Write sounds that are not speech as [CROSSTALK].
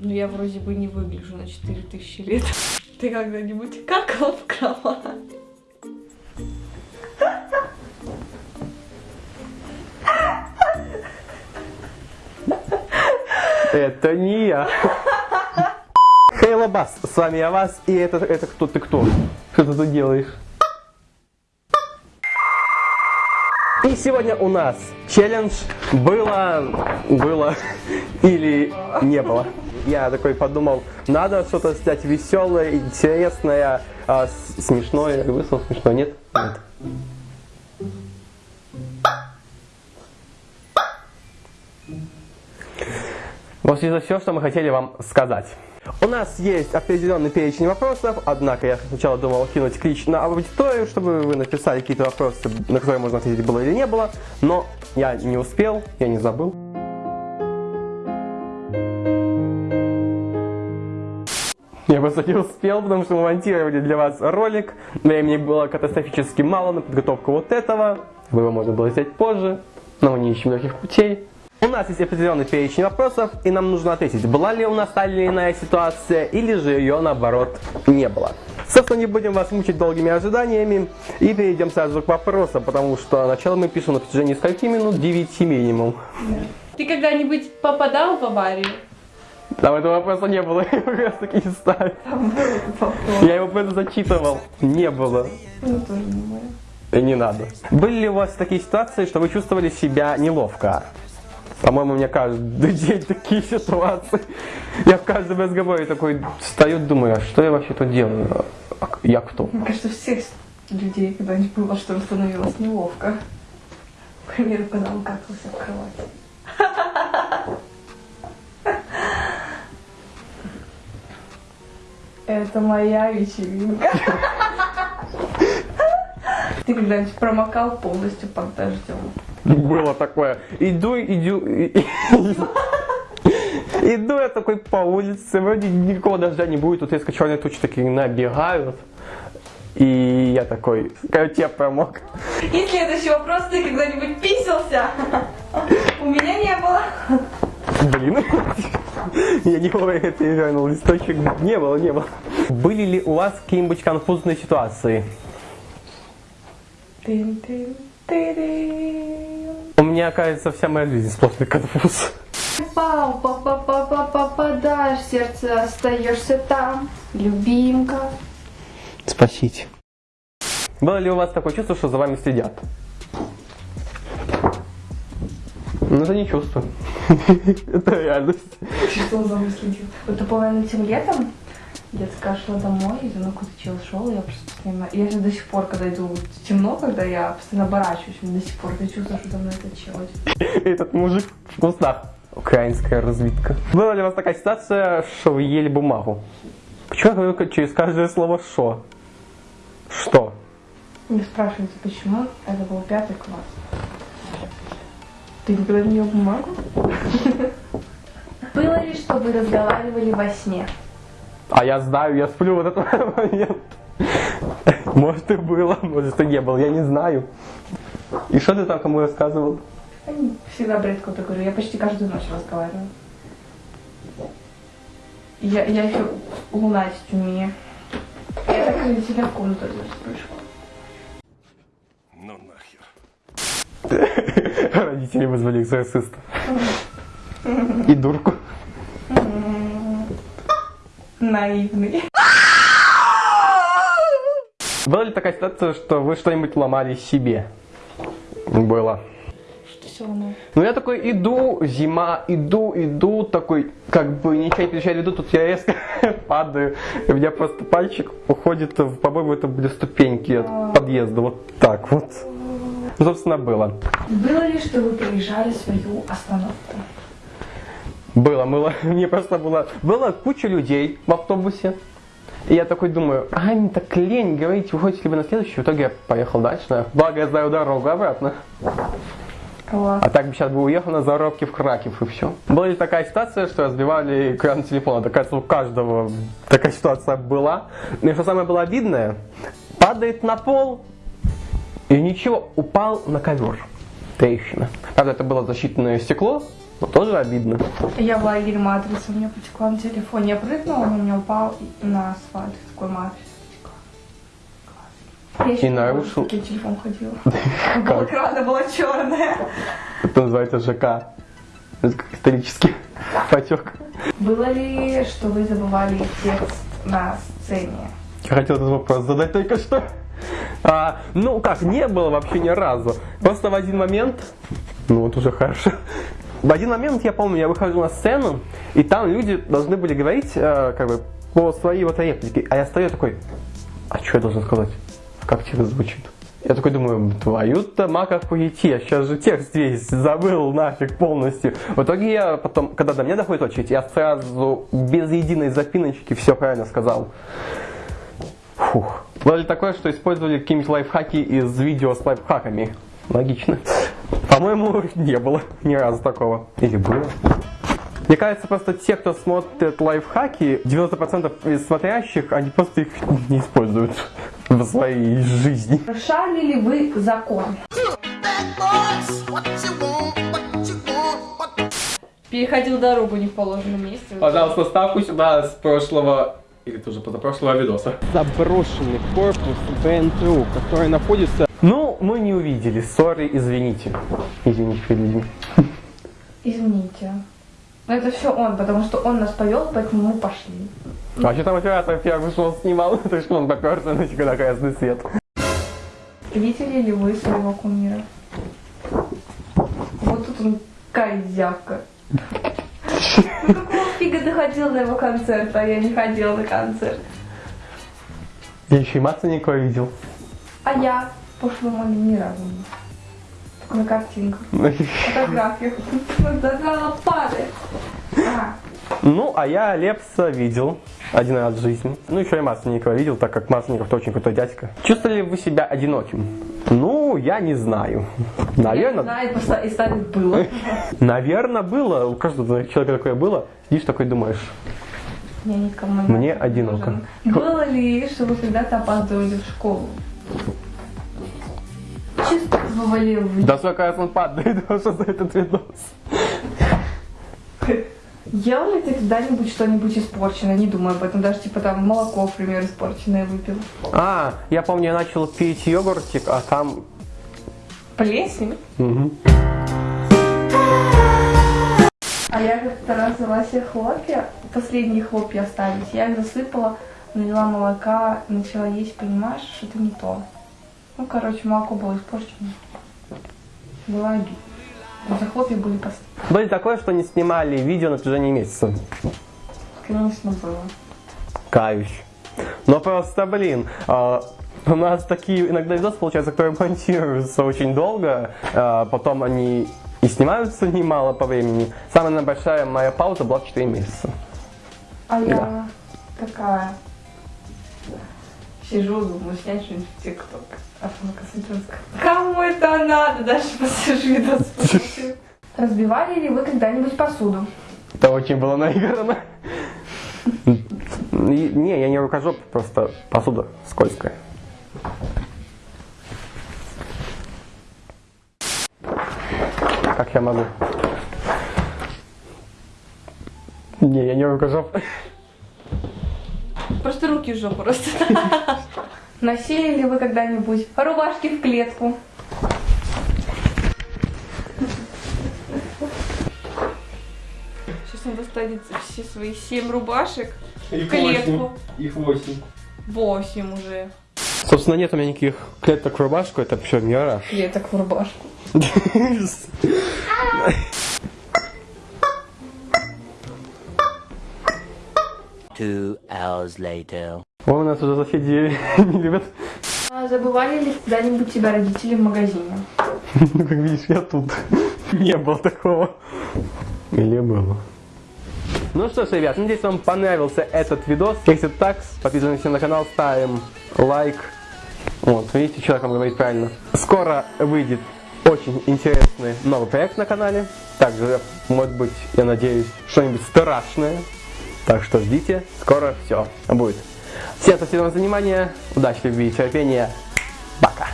Ну я вроде бы не выгляжу на 4000 лет. [LAUGHS] Ты когда-нибудь какал в кровать? Это не я. Хейла Бас, с вами я вас, и это, это кто ты кто? Что ты тут делаешь? И сегодня у нас челлендж было, было или не было. Я такой подумал, надо что-то снять веселое, интересное, а, смешное. Слово смешное, нет? Нет. Вот это все, что мы хотели вам сказать. У нас есть определенный перечень вопросов, однако я сначала думал кинуть клич на аудиторию, чтобы вы написали какие-то вопросы, на которые можно ответить было или не было, но я не успел, я не забыл. Я просто не успел, потому что мы монтировали для вас ролик. Времени было катастрофически мало на подготовку вот этого. Его можно было взять позже, но мы не ищем никаких путей. У нас есть определенный перечень вопросов, и нам нужно ответить, была ли у нас та или иная ситуация, или же ее наоборот не было. Собственно, не будем вас мучить долгими ожиданиями и перейдем сразу к вопросам, потому что начало мы пишем на протяжении скольки минут? 9 минимум. Ты когда-нибудь попадал в аварию? Там этого вопроса не было, [LAUGHS] я как раз таки и ставил. Я его просто зачитывал. Не было. Ну тоже не мое. И не надо. Были ли у вас такие ситуации, что вы чувствовали себя неловко? По-моему, у меня каждый [LAUGHS] день такие ситуации. Я в каждом разговоре такой встаю, думаю, а что я вообще тут делаю? А Я кто? Мне кажется, всех людей когда-нибудь было, что становилось неловко. К примеру, когда он какался в кровати. Это моя вечеринка. Ты когда-нибудь промокал полностью под дождем? Было такое. Иду, иду, Иду я такой по улице, вроде никакого дождя не будет, тут резко черные тучи такие набегают. И я такой, короче, я промок. И следующий вопрос, ты когда-нибудь писался? У меня не было. Блин. [LAUGHS] Я не вовремя перевернул листочек. Не было, не было. Были ли у вас какие-нибудь конфузные ситуации? У меня, кажется, вся моя жизнь сплошный конфуз. Пау, па па па па попадаешь, в сердце остаешься там, любимка. Спасите. Было ли у вас такое чувство, что за вами следят? Ну, это не чувство. [LAUGHS] Это реальность. Что за мной следил? Вот по этим летом детская шла домой, и какой-то чел шел, я просто постоянно... Я же до сих пор, когда иду темно, когда я постоянно оборачиваюсь, до сих пор я чувствую, что за мной этот чел. [LAUGHS] Этот мужик в кустах. Украинская разведка. Была ли у вас такая ситуация, что вы ели бумагу? Почему я говорю через каждое слово «шо»? Что? Не спрашивайте, почему, это был пятый класс. Ты никогда не ел бумагу? Было ли, что вы разговаривали во сне? А я знаю, я сплю в этот [LAUGHS] момент. Может и было, может и не было, я не знаю. И что ты там кому рассказывал? Всегда бред какой-то говорю, я почти каждую ночь разговариваю. Я, я еще лунатить умею. Я так себя в комнату пришла. Родители вызвали экзорциста. И дурку. Наивный. Была ли такая ситуация, что вы что-нибудь ломали себе? Было. Что все равно? Ну я такой иду, зима, иду, иду, такой, как бы ничего не перечаю, иду, тут я резко [LAUGHS] падаю, у меня просто пальчик уходит, в, по-моему, это были ступеньки от подъезда, вот так вот. Собственно, было. Было ли, что вы проезжали свою остановку? Было, было, [LAUGHS] мне просто было, было куча людей в автобусе, и я такой думаю, а мне так лень говорить, вы хотите ли вы на следующий, в итоге я поехал дальше, благо я знаю дорогу обратно. Класс. А так бы сейчас бы уехал на заработки в Краков и все. Была ли такая ситуация, что разбивали экран телефона? Так, кажется, у каждого такая ситуация была. И что самое было обидное, падает на пол и ничего, упал на ковер. Трещина. Правда, это было защитное стекло, Вот тоже обидно. Я в лагере матрица, у меня потекла на телефоне. Я прыгнула, он у меня упал на асфальт. Такой матрица потекла. Я еще И нарушил. таким телефон ходила. [LAUGHS] Балакрана была черная. Это называется ЖК. Это как исторический [LAUGHS] потек. Было ли, что вы забывали текст на сцене? Я хотел этот вопрос задать только что. А, ну как, не было вообще ни разу. Просто в один момент, ну вот уже хорошо. В один момент, я помню, я выхожу на сцену, и там люди должны были говорить, э, как бы, по своей вот реплике. А я стою такой, а что я должен сказать? Как текст звучит? Я такой думаю, твою-то маков уйти, я сейчас же текст весь забыл нафиг полностью. В итоге я потом, когда до меня доходит очередь, я сразу без единой запиночки все правильно сказал. Фух. Было ли такое, что использовали какие-нибудь лайфхаки из видео с лайфхаками? Логично. По-моему, [LAUGHS] не было ни разу такого. Или было? Мне кажется, просто те, кто смотрит лайфхаки, 90% из смотрящих, они просто их не используют в своей жизни. Нарушали ли вы закон? Переходил дорогу не в положенном месте. Пожалуйста, ставку сюда с прошлого или тоже позапрошлого видоса. Заброшенный корпус БНТУ, который находится... Ну, мы не увидели. Сори, извините. Извините перед людьми. Извините. Но это все он, потому что он нас повел, поэтому мы пошли. А что там оператор первый шел снимал? [LAUGHS] Это что он поперся на на красный свет. Видели ли вы своего кумира? Вот тут он козявка. [LAUGHS] Ну фига ты ходил на его концерт, а я не ходила на концерт? Я еще и Мацанникова видел. А я пошло маме ни разу не. Только на картинках, фотографиях. Задала падает. Ну, а я Лепса видел один раз в жизни. Ну, еще и Масленникова видел, так как Масленников очень крутой дядька. Чувствовали ли вы себя одиноким? Ну, я не знаю. я не Наверное, знаю, и ставить было. [LAUGHS] наверное, было. У каждого человека такое было. Сидишь такой думаешь, Я никому не Мне одиноко. Было ли, что вы когда-то опаздывали в школу? Чувствовали вы? да сколько раз он падает [LAUGHS] уже за этот видос. Ел ли ты когда-нибудь что-нибудь испорченное? Не думаю об этом. Даже типа там молоко, к примеру, испорченное выпил. А, я помню, я начал пить йогуртик, а там... Плесень? Мгм. А я как-то раз взяла себе хлопья, последние хлопья остались. Я их засыпала, налила молока, начала есть, понимаешь, что это не то. Ну, короче, молоко было испорчено. Было обидно. За хлопья были последние. Было ли такое, что не снимали видео на протяжении месяца? Конечно, было. Каюсь. Но просто, блин, а, у нас такие иногда видосы получаются, которые монтируются очень долго, а, потом они и снимаются немало по времени. Самая большая моя пауза была в 4 месяца. А я такая сижу, думаю, снять что-нибудь в ТикТок. А потом оказывается, кому это надо? Дальше [LAUGHS] посижу видос. [LAUGHS] Разбивали ли вы когда-нибудь посуду? Это очень было наиграно. [LAUGHS] Не, я не рукожоп, просто посуда скользкая. Как я могу? Не, я не рукожоп. Просто руки в жопу просто. [LAUGHS] Носили ли вы когда-нибудь рубашки в клетку? Сейчас он достанет все свои семь рубашек в клетку. Их восемь. Восемь уже. Собственно, нет у меня никаких клеток в рубашку, это все мираж. Клеток в рубашку. [LAUGHS] Two hours later. О, у нас уже соседи не любят. А забывали ли когда-нибудь тебя родители в магазине? [LAUGHS] Ну, как видишь, я тут. [LAUGHS] Не было такого. Или было. Ну что ж, ребят, надеюсь, вам понравился этот видос. Если так, подписываемся на канал, ставим лайк. Вот, видите, человек вам говорит правильно. Скоро выйдет очень интересный новый проект на канале. Также, может быть, я надеюсь, что-нибудь страшное. Так что ждите, скоро все будет. Всем спасибо за внимание, удачи, любви и терпения. Пока.